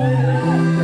Amen.